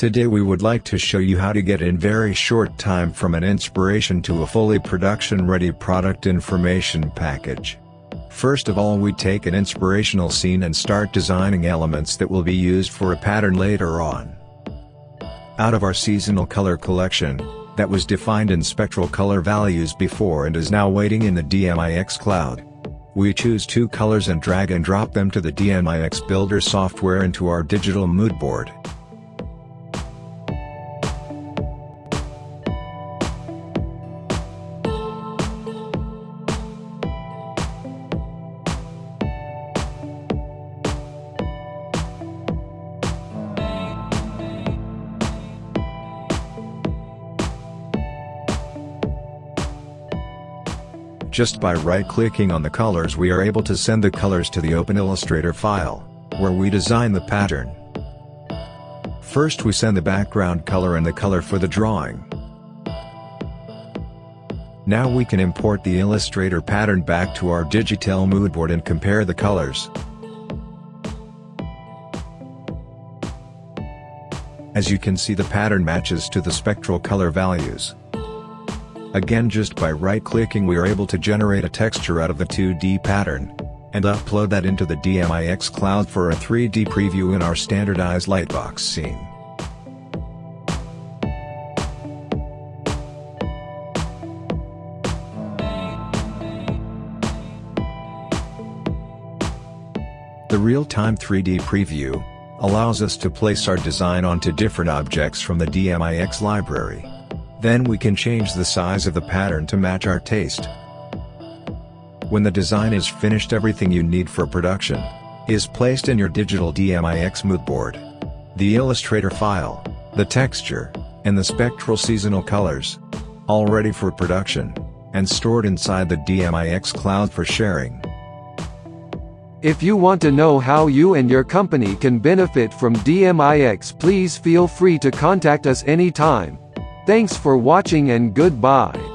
Today we would like to show you how to get in very short time from an inspiration to a fully production ready product information package. First of all we take an inspirational scene and start designing elements that will be used for a pattern later on. Out of our seasonal color collection, that was defined in spectral color values before and is now waiting in the DMIX cloud. We choose two colors and drag and drop them to the DMIX Builder software into our digital mood board. Just by right-clicking on the colors we are able to send the colors to the Open Illustrator file, where we design the pattern. First we send the background color and the color for the drawing. Now we can import the Illustrator pattern back to our Digital moodboard and compare the colors. As you can see the pattern matches to the spectral color values. Again just by right-clicking we are able to generate a texture out of the 2D pattern, and upload that into the DMIX cloud for a 3D preview in our standardized lightbox scene. The real-time 3D preview allows us to place our design onto different objects from the DMIX library. Then we can change the size of the pattern to match our taste. When the design is finished everything you need for production is placed in your digital DMIX mood board. The Illustrator file, the texture, and the spectral seasonal colors. All ready for production, and stored inside the DMIX cloud for sharing. If you want to know how you and your company can benefit from DMIX please feel free to contact us anytime. Thanks for watching and goodbye.